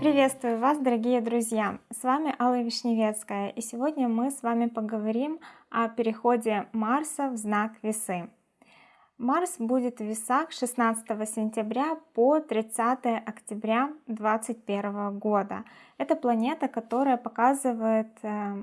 Приветствую вас, дорогие друзья! С вами Алла Вишневецкая, и сегодня мы с вами поговорим о переходе Марса в знак Весы. Марс будет в Весах 16 сентября по 30 октября 2021 года. Это планета, которая показывает, э,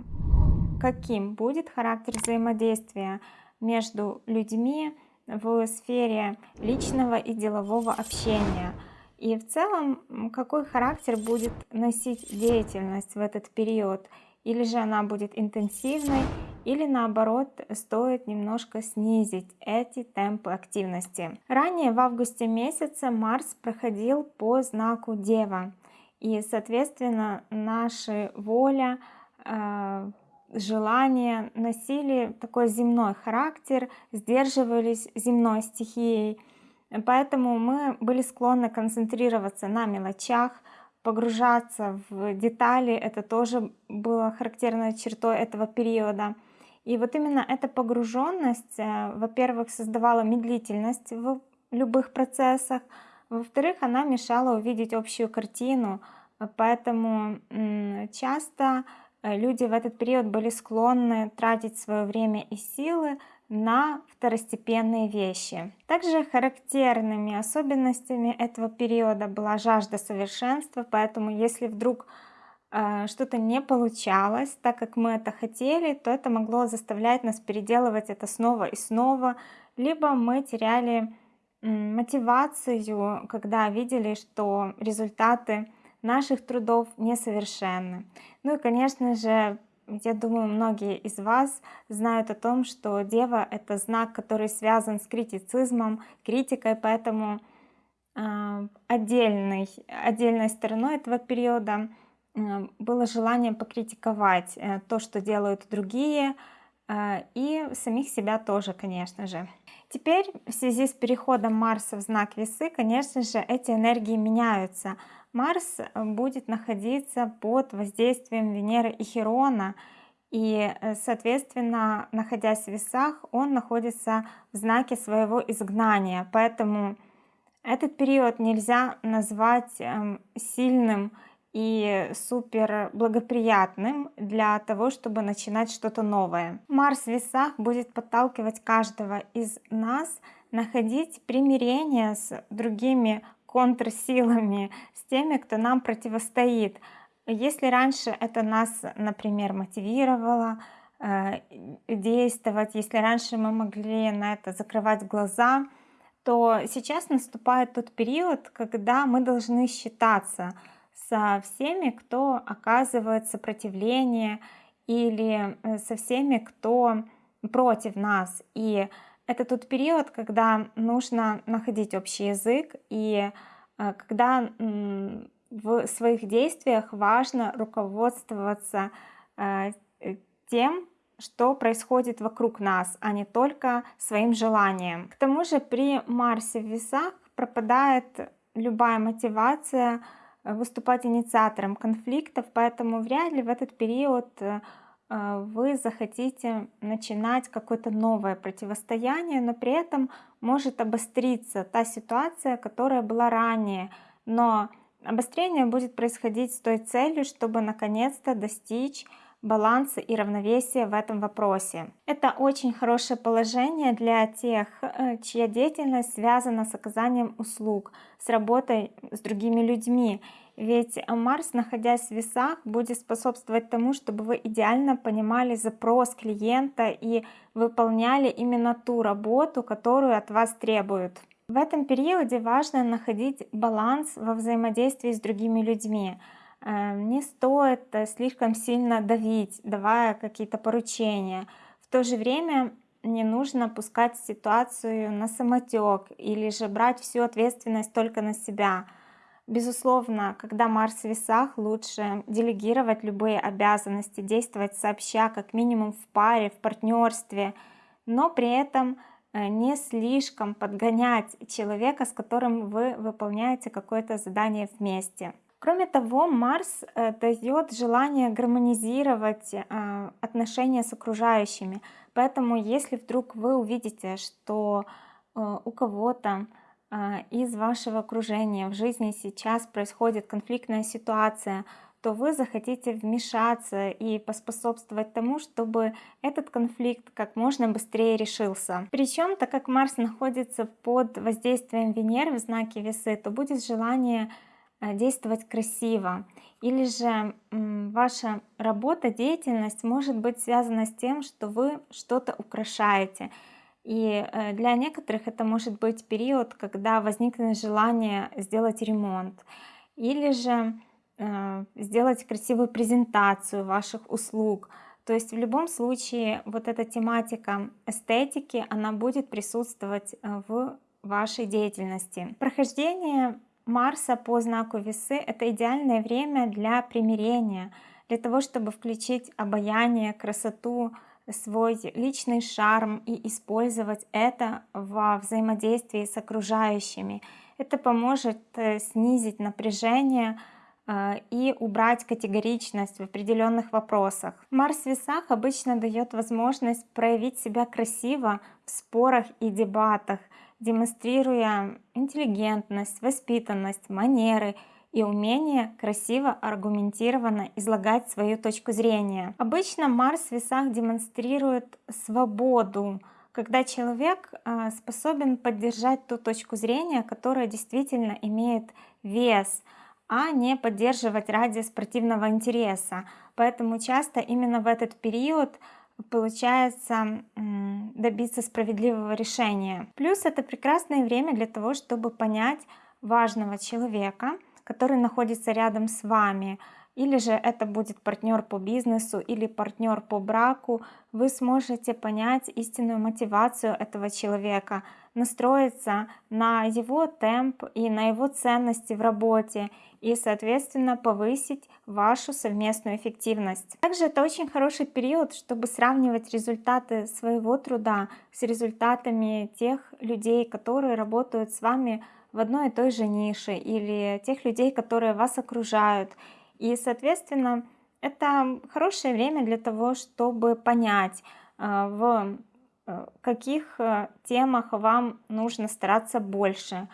каким будет характер взаимодействия между людьми в сфере личного и делового общения – и в целом, какой характер будет носить деятельность в этот период? Или же она будет интенсивной, или наоборот, стоит немножко снизить эти темпы активности. Ранее в августе месяце Марс проходил по знаку Дева. И, соответственно, наши воля, э, желания носили такой земной характер, сдерживались земной стихией. Поэтому мы были склонны концентрироваться на мелочах, погружаться в детали, это тоже было характерной чертой этого периода. И вот именно эта погруженность, э, во-первых, создавала медлительность в любых процессах, во-вторых, она мешала увидеть общую картину, поэтому часто люди в этот период были склонны тратить свое время и силы на второстепенные вещи. Также характерными особенностями этого периода была жажда совершенства, поэтому если вдруг э, что-то не получалось так, как мы это хотели, то это могло заставлять нас переделывать это снова и снова, либо мы теряли мотивацию, когда видели, что результаты наших трудов несовершенны. Ну и, конечно же, я думаю, многие из вас знают о том, что Дева — это знак, который связан с критицизмом, критикой, поэтому э, отдельной, отдельной стороной этого периода э, было желание покритиковать э, то, что делают другие, э, и самих себя тоже, конечно же. Теперь в связи с переходом Марса в знак Весы, конечно же, эти энергии меняются — Марс э, будет находиться под воздействием Венеры и Херона, и, э, соответственно, находясь в весах, он находится в знаке своего изгнания. Поэтому этот период нельзя назвать эм, сильным и супер благоприятным для того, чтобы начинать что-то новое. Марс в весах будет подталкивать каждого из нас находить примирение с другими контрсилами, с теми, кто нам противостоит. Если раньше это нас, например, мотивировало э, действовать, если раньше мы могли на это закрывать глаза, то сейчас наступает тот период, когда мы должны считаться со всеми, кто оказывает сопротивление или э, со всеми, кто против нас. И это тот период, когда нужно находить общий язык и э, когда в своих действиях важно руководствоваться э, тем, что происходит вокруг нас, а не только своим желанием. К тому же при Марсе в весах пропадает любая мотивация э, выступать инициатором конфликтов, поэтому вряд ли в этот период вы захотите начинать какое-то новое противостояние, но при этом может обостриться та ситуация, которая была ранее. Но обострение будет происходить с той целью, чтобы наконец-то достичь баланса и равновесия в этом вопросе. Это очень хорошее положение для тех, э, чья деятельность связана с оказанием услуг, с работой с другими людьми. Ведь Марс, находясь в весах, будет способствовать тому, чтобы вы идеально понимали запрос клиента и выполняли именно ту работу, которую от вас требуют. В этом периоде важно находить баланс во взаимодействии с другими людьми. Э, не стоит э, слишком сильно давить, давая какие-то поручения. В то же время не нужно пускать ситуацию на самотек или же брать всю ответственность только на себя. Безусловно, когда Марс в весах, лучше делегировать любые обязанности, действовать сообща, как минимум в паре, в партнерстве, но при этом э, не слишком подгонять человека, с которым вы выполняете какое-то задание вместе. Кроме того, Марс э, дает желание гармонизировать э, отношения с окружающими. Поэтому, если вдруг вы увидите, что у кого-то из вашего окружения в жизни сейчас происходит конфликтная ситуация, то вы захотите вмешаться и поспособствовать тому, чтобы этот конфликт как можно быстрее решился. Причем, так как Марс находится под воздействием Венеры в знаке Весы, то будет желание э, действовать красиво. Или же ваша работа, деятельность может быть связана с тем, что вы что-то украшаете. И э, для некоторых это может быть период, когда возникнет желание сделать ремонт. Или же э, сделать красивую презентацию ваших услуг. То есть в любом случае вот эта тематика эстетики, она будет присутствовать э, в вашей деятельности. Прохождение Марса по знаку весы — это идеальное время для примирения, для того, чтобы включить обаяние, красоту, свой личный шарм и использовать это во взаимодействии с окружающими. Это поможет э, снизить напряжение э, и убрать категоричность в определенных вопросах. Марс в весах обычно дает возможность проявить себя красиво в спорах и дебатах, демонстрируя интеллигентность, воспитанность, манеры и умение красиво, аргументированно излагать свою точку зрения. Обычно Марс в весах демонстрирует свободу, когда человек а, способен поддержать ту точку зрения, которая действительно имеет вес, а не поддерживать ради спортивного интереса. Поэтому часто именно в этот период получается добиться справедливого решения. Плюс это прекрасное время для того, чтобы понять важного человека, который находится рядом с вами, или же это будет партнер по бизнесу или партнер по браку, вы сможете понять истинную мотивацию этого человека, настроиться на его темп и на его ценности в работе и, соответственно, повысить вашу совместную эффективность. Также это очень хороший период, чтобы сравнивать результаты своего труда с результатами тех людей, которые работают с вами в одной и той же нише или тех людей, которые вас окружают. И, соответственно, это хорошее время для того, чтобы понять, э, в каких э, темах вам нужно стараться больше,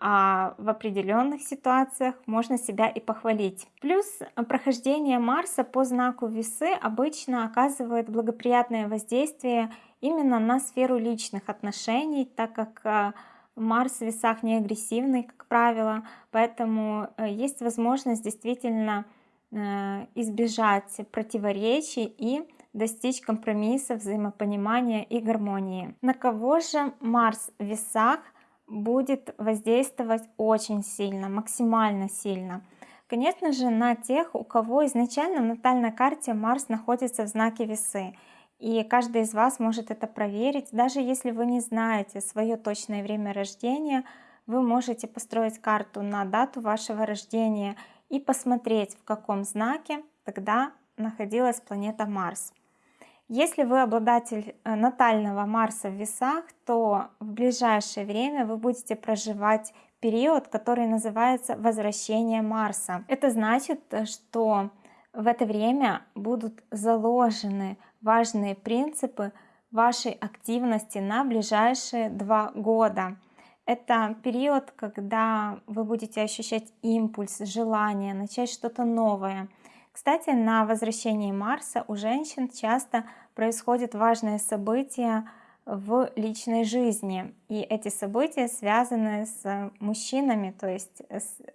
а в определенных ситуациях можно себя и похвалить. Плюс прохождение Марса по знаку Весы обычно оказывает благоприятное воздействие именно на сферу личных отношений, так как Марс в весах не агрессивный, как правило, поэтому э, есть возможность действительно э, избежать противоречий и достичь компромисса, взаимопонимания и гармонии. На кого же Марс в весах будет воздействовать очень сильно, максимально сильно? Конечно же, на тех, у кого изначально в натальной карте Марс находится в знаке весы. И каждый из вас может это проверить. Даже если вы не знаете свое точное время рождения, вы можете построить карту на дату вашего рождения и посмотреть, в каком знаке тогда находилась планета Марс. Если вы обладатель э, натального Марса в весах, то в ближайшее время вы будете проживать период, который называется возвращение Марса. Это значит, э, что в это время будут заложены важные принципы вашей активности на ближайшие два года. Это период, когда вы будете ощущать импульс, желание начать что-то новое. Кстати, на возвращении Марса у женщин часто происходят важные события в личной жизни. И эти события связаны с мужчинами, то есть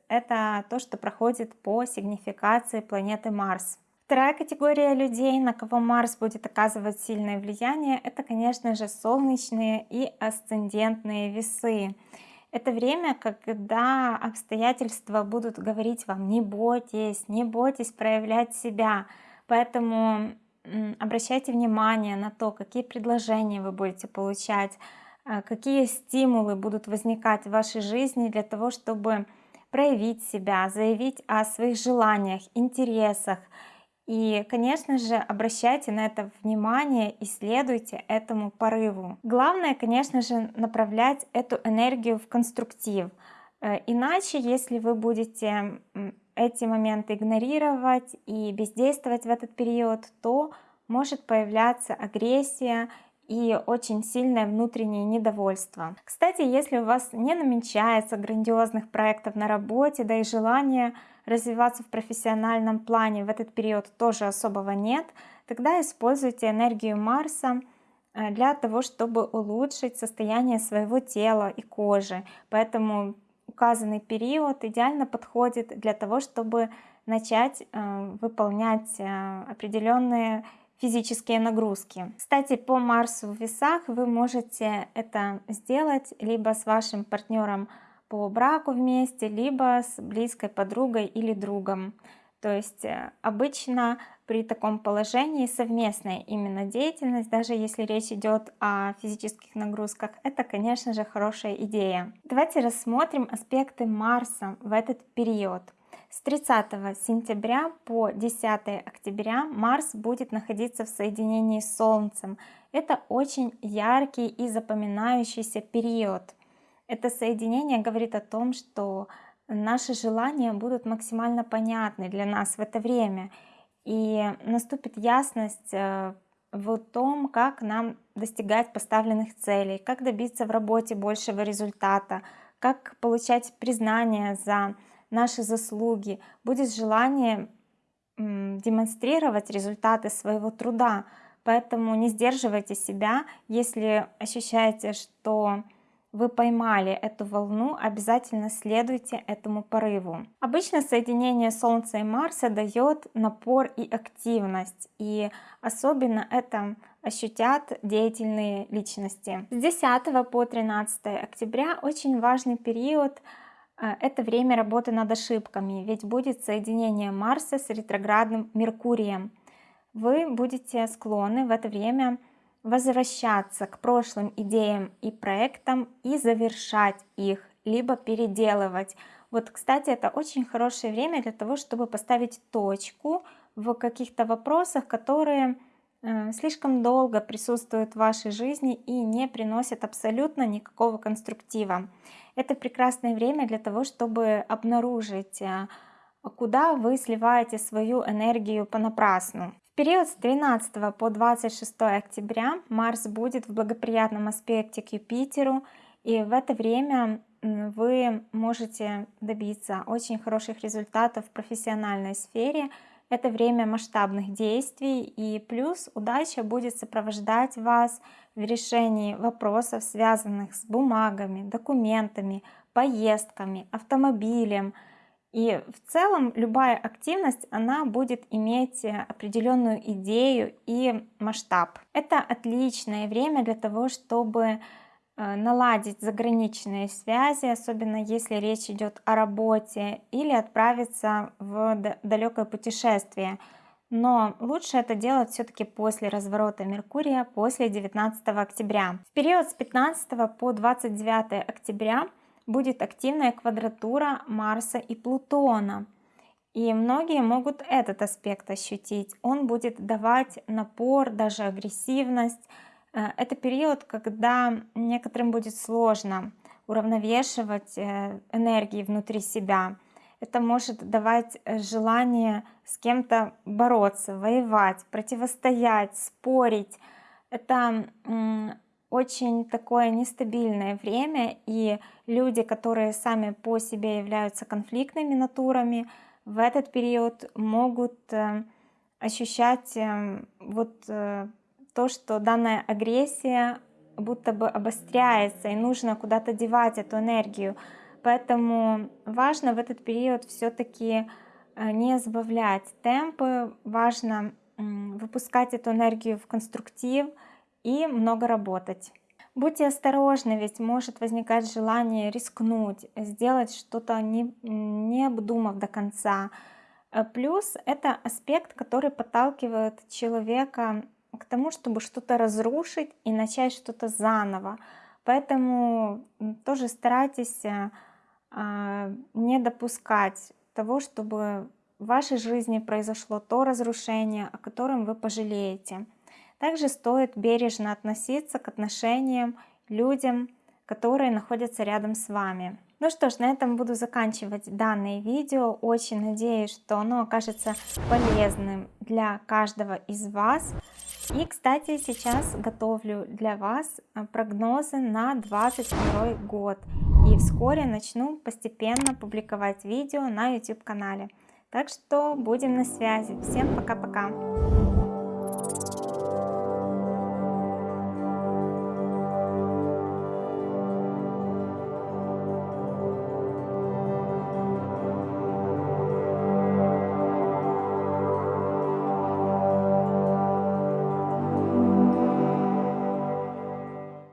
это то, что проходит по сигнификации планеты Марс. Вторая категория людей, на кого Марс будет оказывать сильное влияние, это, конечно же, солнечные и асцендентные весы. Это время, когда обстоятельства будут говорить вам «не бойтесь, не бойтесь проявлять себя». Поэтому обращайте внимание на то, какие предложения вы будете получать, а, какие стимулы будут возникать в вашей жизни для того, чтобы проявить себя, заявить о своих желаниях, интересах, и, конечно же, обращайте на это внимание и следуйте этому порыву. Главное, конечно же, направлять эту энергию в конструктив. Э, иначе, если вы будете эти моменты игнорировать и бездействовать в этот период, то может появляться агрессия и очень сильное внутреннее недовольство. Кстати, если у вас не намечается грандиозных проектов на работе, да и желания развиваться в профессиональном плане в этот период тоже особого нет, тогда используйте энергию Марса э, для того, чтобы улучшить состояние своего тела и кожи. Поэтому указанный период идеально подходит для того, чтобы начать э, выполнять э, определенные физические нагрузки. Кстати, по Марсу в весах вы можете это сделать либо с вашим партнером по браку вместе, либо с близкой подругой или другом. То есть э, обычно при таком положении совместная именно деятельность, даже если речь идет о физических нагрузках, это, конечно же, хорошая идея. Давайте рассмотрим аспекты Марса в этот период. С 30 сентября по 10 октября Марс будет находиться в соединении с Солнцем. Это очень яркий и запоминающийся период. Это соединение говорит о том, что наши желания будут максимально понятны для нас в это время. И наступит ясность э, в том, как нам достигать поставленных целей, как добиться в работе большего результата, как получать признание за наши заслуги, будет желание демонстрировать результаты своего труда. Поэтому не сдерживайте себя, если ощущаете, что вы поймали эту волну, обязательно следуйте этому порыву. Обычно соединение Солнца и Марса дает напор и активность, и особенно это ощутят деятельные личности. С 10 по 13 октября очень важный период – а, это время работы над ошибками, ведь будет соединение Марса с ретроградным Меркурием. Вы будете склонны в это время возвращаться к прошлым идеям и проектам и завершать их, либо переделывать. Вот, кстати, это очень хорошее время для того, чтобы поставить точку в каких-то вопросах, которые э, слишком долго присутствуют в вашей жизни и не приносят абсолютно никакого конструктива. Это прекрасное время для того, чтобы обнаружить, э, куда вы сливаете свою энергию понапрасну. Период с 13 по 26 октября Марс будет в благоприятном аспекте к Юпитеру, и в это время вы можете добиться очень хороших результатов в профессиональной сфере, это время масштабных действий, и плюс удача будет сопровождать вас в решении вопросов, связанных с бумагами, документами, поездками, автомобилем. И в целом любая активность, она будет иметь определенную идею и масштаб. Это отличное время для того, чтобы Э, наладить заграничные связи, особенно если речь идет о работе, или отправиться в далекое путешествие. Но лучше это делать все-таки после разворота Меркурия, после 19 октября. В период с 15 по 29 октября будет активная квадратура Марса и Плутона. И многие могут этот аспект ощутить. Он будет давать напор, даже агрессивность, Э, это период, когда некоторым будет сложно уравновешивать э, энергии внутри себя. Это может давать желание с кем-то бороться, воевать, противостоять, спорить. Это очень такое нестабильное время, и люди, которые сами по себе являются конфликтными натурами, в этот период могут ощущать вот то, что данная агрессия будто бы обостряется и нужно куда-то девать эту энергию. Поэтому важно в этот период все-таки э, не сбавлять темпы, важно выпускать эту энергию в конструктив и много работать. Будьте осторожны, ведь может возникать желание рискнуть, сделать что-то не, не обдумав до конца. Э, плюс это аспект, который подталкивает человека к тому, чтобы что-то разрушить и начать что-то заново. Поэтому тоже старайтесь э, а, не допускать того, чтобы в вашей жизни произошло то разрушение, о котором вы пожалеете. Также стоит бережно относиться к отношениям, людям, которые находятся рядом с вами. Ну что ж, на этом буду заканчивать данное видео. Очень надеюсь, что оно окажется полезным для каждого из вас. И, кстати, сейчас готовлю для вас э, прогнозы на 2022 год. И вскоре начну постепенно публиковать видео на YouTube канале. Так что будем на связи. Всем пока-пока.